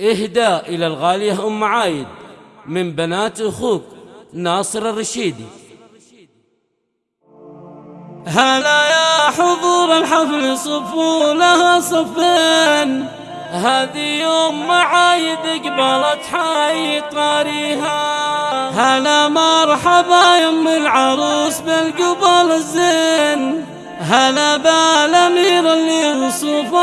إهداء إلى الغالية أم عايد من بنات أخوك ناصر الرشيدي. هلا يا حضور الحفل صفوا لها صفين. هذه يوم معايد قبلت حي طاريها. هلا مرحبا يم العروس بالقبل الزين. هلا بالأمير اللي وصف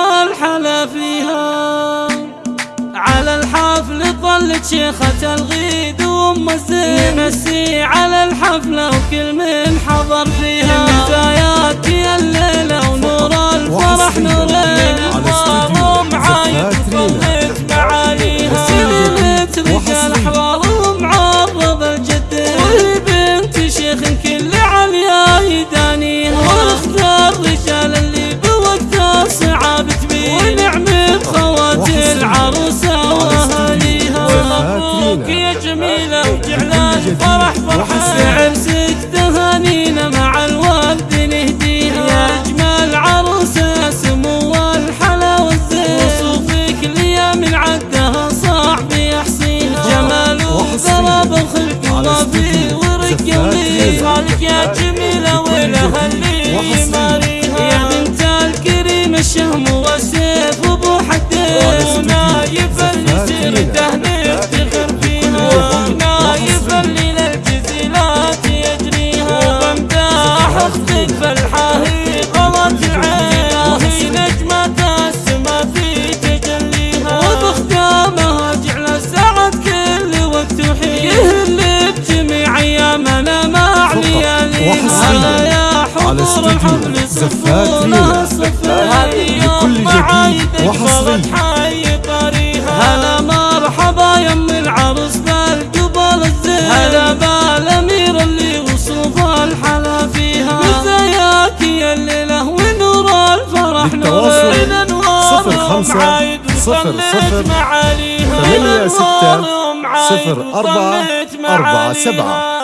شيخة الغيد وأم الزين نمسي على الحفلة وكل من حضر فيها. بدايات يا الليلة ونور الفرح نورين أخبار معايد ظلت معاليها سلمت رجال أحوال ومعرض الجدين وهي بنت شيخ كل عليا يدانيها. واختار رجال اللي بوقت الصعاب تبين ونعم بخوات العروسة جميلة وجعلان فرح فرحة. عرسك تهانينا يا حضور الحفل صفونا هذه يوم معايدك. حي طريها هلا مرحبا يم العروس بالقبل الزين. هلا بالامير اللي وصوف الحلا فيها. مزاياك يا الليلة ونور الفرح بالتواصل. نور الانوار صفر خمسة. صفر صفر. ثمانية ستة. صفر أربعة. أربعة. سبعة.